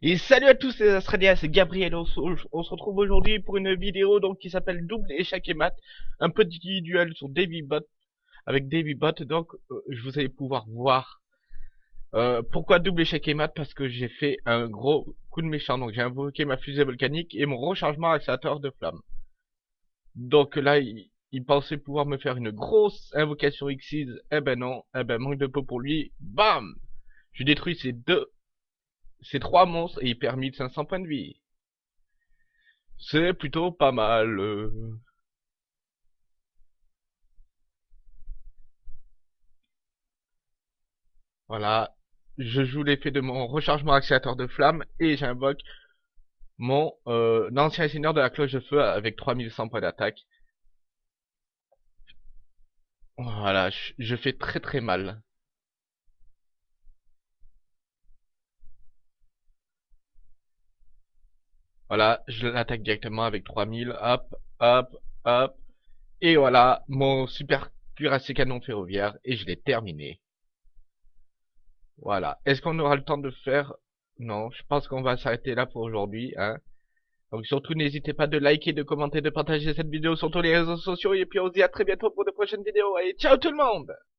Et salut à tous les Australiens, c'est Gabriel, on, on se retrouve aujourd'hui pour une vidéo donc qui s'appelle Double échec et mat, un petit duel sur Bot avec Bot. donc euh, je vous allez pouvoir voir euh, pourquoi double échec et mat, parce que j'ai fait un gros coup de méchant, donc j'ai invoqué ma fusée volcanique et mon rechargement accélérateur de flamme. Donc là, il, il pensait pouvoir me faire une grosse invocation Xyz, eh ben non, eh ben manque de peau pour lui, bam! Je détruis ces deux ces trois monstres et il perd 1500 points de vie. C'est plutôt pas mal. euh. Voilà. Je joue l'effet de mon rechargement accélérateur de flamme et j'invoque mon euh, ancien seigneur de la cloche de feu avec 3100 points d'attaque. Voilà, je fais très très mal. Voilà, je l'attaque directement avec 3000, hop, hop, hop. Et voilà, mon super cuirassé canon ferroviaire, et je l'ai terminé. Voilà. Est-ce qu'on aura le temps de faire? Non, je pense qu'on va s'arrêter là pour aujourd'hui. Hein. Donc surtout, n'hésitez pas de liker, de commenter, de partager cette vidéo sur tous les réseaux sociaux, et puis on se dit à très bientôt pour de prochaines vidéos. Et ciao tout le monde